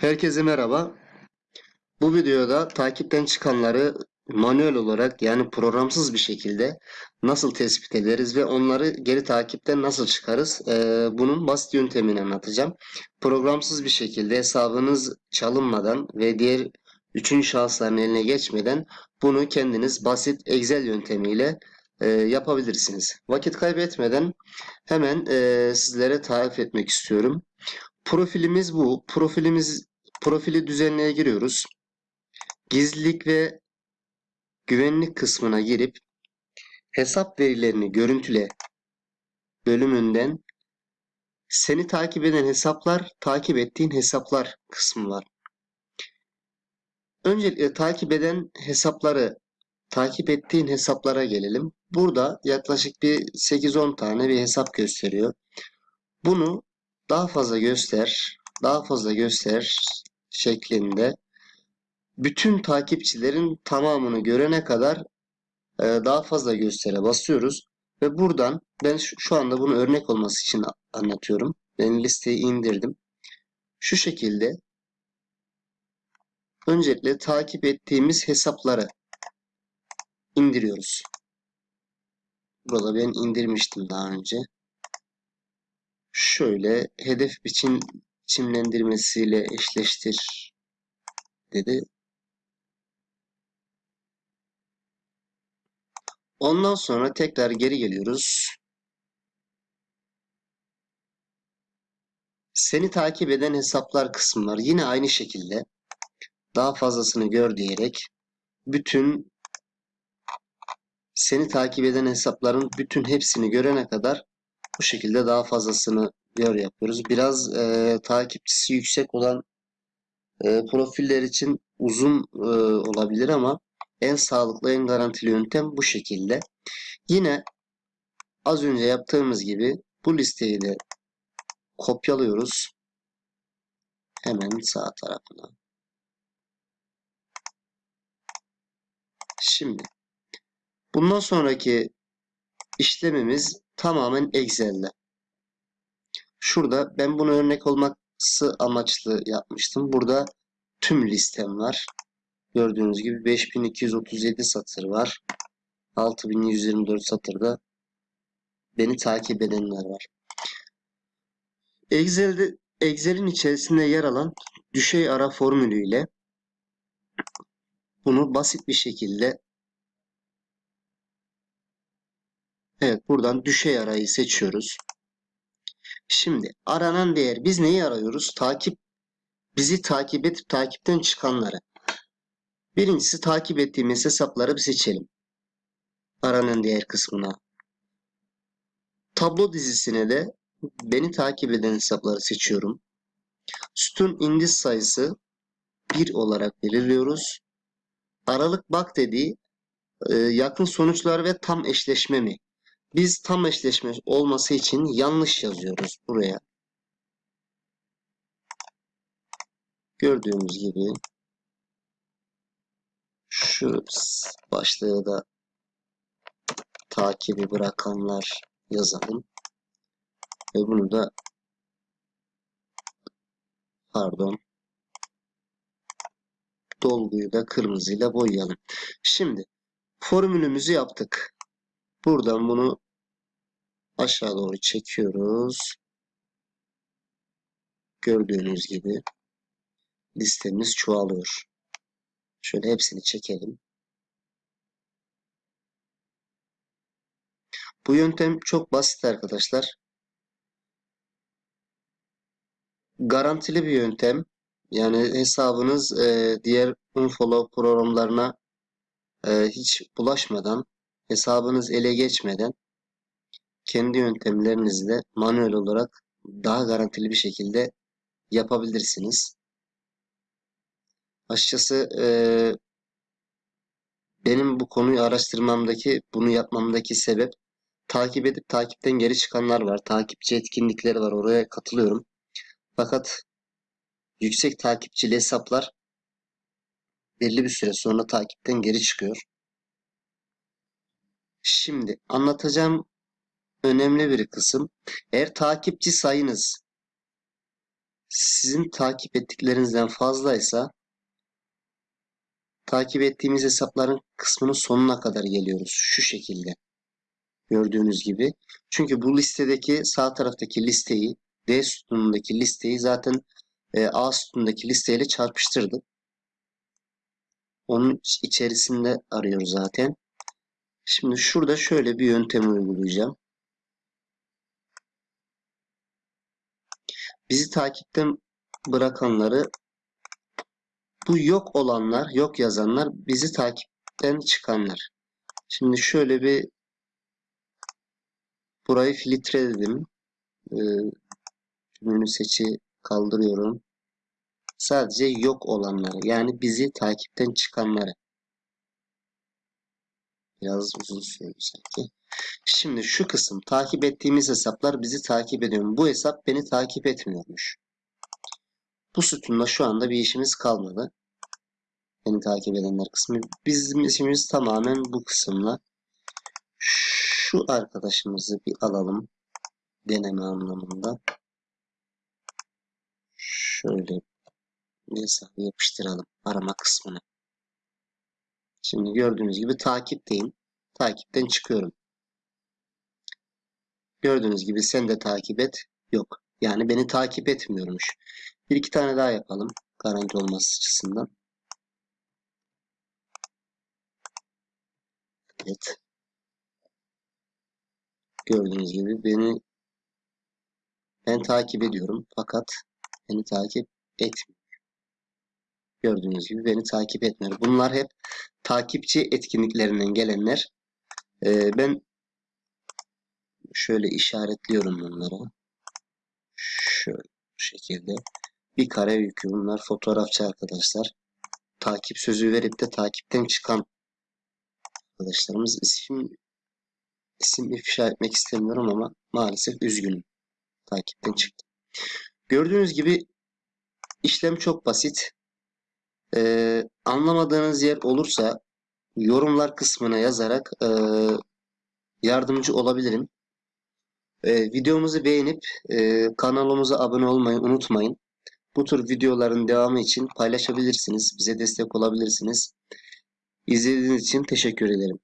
Herkese merhaba. Bu videoda takipten çıkanları manuel olarak yani programsız bir şekilde nasıl tespit ederiz ve onları geri takipten nasıl çıkarız ee, bunun basit yöntemini anlatacağım. Programsız bir şekilde hesabınız çalınmadan ve diğer üçüncü şahısların eline geçmeden bunu kendiniz basit Excel yöntemiyle e, yapabilirsiniz. Vakit kaybetmeden hemen e, sizlere tarif etmek istiyorum. Profilimiz bu. Profilimiz profili düzenleye giriyoruz. Gizlilik ve güvenlik kısmına girip hesap verilerini görüntüle bölümünden seni takip eden hesaplar, takip ettiğin hesaplar kısmı var. Öncelikle takip eden hesapları takip ettiğin hesaplara gelelim. Burada yaklaşık bir 8-10 tane bir hesap gösteriyor. Bunu daha fazla göster, daha fazla göster şeklinde bütün takipçilerin tamamını görene kadar e, daha fazla göstere basıyoruz. Ve buradan ben şu anda bunu örnek olması için anlatıyorum. Ben listeyi indirdim. Şu şekilde öncelikle takip ettiğimiz hesapları indiriyoruz. Burada ben indirmiştim daha önce. Şöyle hedef biçim biçimlendirmesiyle eşleştir dedi. Ondan sonra tekrar geri geliyoruz. Seni takip eden hesaplar kısmı var. Yine aynı şekilde daha fazlasını gör diyerek bütün seni takip eden hesapların bütün hepsini görene kadar bu şekilde daha fazlasını gör yapıyoruz. Biraz e, takipçisi yüksek olan e, profiller için uzun e, olabilir ama en sağlıklı, en garantili yöntem bu şekilde. Yine az önce yaptığımız gibi bu listeyi de kopyalıyoruz. Hemen sağ tarafına. Şimdi bundan sonraki işlemimiz tamamen Excel'de. Şurada ben bunu örnek olması amaçlı yapmıştım. Burada tüm listem var. Gördüğünüz gibi 5237 satır var. 6124 satırda beni takip edenler var. Excel'de Excel'in içerisinde yer alan düşey ara formülüyle bunu basit bir şekilde Evet buradan düşey arayı seçiyoruz. Şimdi aranan değer biz neyi arıyoruz? Takip bizi takip edip takipten çıkanları. Birincisi takip ettiğimiz hesapları bir seçelim. Aranan değer kısmına. Tablo dizisine de beni takip eden hesapları seçiyorum. Sütun indiz sayısı 1 olarak belirliyoruz. Aralık bak dediği e, yakın sonuçlar ve tam eşleşme mi? Biz tam eşleşme olması için yanlış yazıyoruz buraya. Gördüğümüz gibi şu başlığı da takibi bırakanlar yazalım. Ve bunu da pardon dolguyu da kırmızıyla boyayalım. Şimdi formülümüzü yaptık. Buradan bunu aşağı doğru çekiyoruz. Gördüğünüz gibi listemiz çoğalıyor. Şöyle hepsini çekelim. Bu yöntem çok basit arkadaşlar. Garantili bir yöntem. Yani hesabınız e, diğer unfollow programlarına e, hiç bulaşmadan, hesabınız ele geçmeden kendi yöntemlerinizle manuel olarak daha garantili bir şekilde yapabilirsiniz. Açıkçası e, benim bu konuyu araştırmamdaki, bunu yapmamdaki sebep takip edip takipten geri çıkanlar var. Takipçi etkinlikleri var. Oraya katılıyorum. Fakat yüksek takipçili hesaplar belli bir süre sonra takipten geri çıkıyor. Şimdi anlatacağım önemli bir kısım. Eğer takipçi sayınız Sizin takip ettiklerinizden fazlaysa takip ettiğimiz hesapların kısmının sonuna kadar geliyoruz. Şu şekilde. Gördüğünüz gibi. Çünkü bu listedeki sağ taraftaki listeyi D sütunundaki listeyi zaten e, A sütunundaki listeyle çarpıştırdık. Onun içerisinde arıyor zaten. Şimdi şurada şöyle bir yöntem uygulayacağım. Bizi takipten bırakanları bu yok olanlar, yok yazanlar bizi takipten çıkanlar. Şimdi şöyle bir burayı filtreledim. Ee, tümünü seçi kaldırıyorum. Sadece yok olanları yani bizi takipten çıkanları. Biraz uzun sürdü sanki. Şimdi şu kısım takip ettiğimiz hesaplar bizi takip ediyor. Bu hesap beni takip etmiyormuş. Bu sütunda şu anda bir işimiz kalmadı. Beni takip edenler kısmı. Bizim işimiz tamamen bu kısımla. Şu arkadaşımızı bir alalım. Deneme anlamında. Şöyle bir hesabı yapıştıralım arama kısmına. Şimdi gördüğünüz gibi takipteyim. Takipten çıkıyorum. Gördüğünüz gibi sen de takip et. Yok. Yani beni takip etmiyormuş. Bir iki tane daha yapalım. Garanti olması açısından. Evet. Gördüğünüz gibi beni ben takip ediyorum fakat beni takip etmiyor. Gördüğünüz gibi beni takip etmiyor. Bunlar hep takipçi etkinliklerinden gelenler. Ee, ben şöyle işaretliyorum bunları. Şöyle bu şekilde. Bir kare yükü bunlar fotoğrafçı arkadaşlar. Takip sözü verip de takipten çıkan arkadaşlarımız isim isim ifşa etmek istemiyorum ama maalesef üzgünüm. Takipten çıktı. Gördüğünüz gibi işlem çok basit. Ee, anlamadığınız yer olursa yorumlar kısmına yazarak e, yardımcı olabilirim. E, videomuzu beğenip e, kanalımıza abone olmayı unutmayın. Bu tür videoların devamı için paylaşabilirsiniz. Bize destek olabilirsiniz. İzlediğiniz için teşekkür ederim.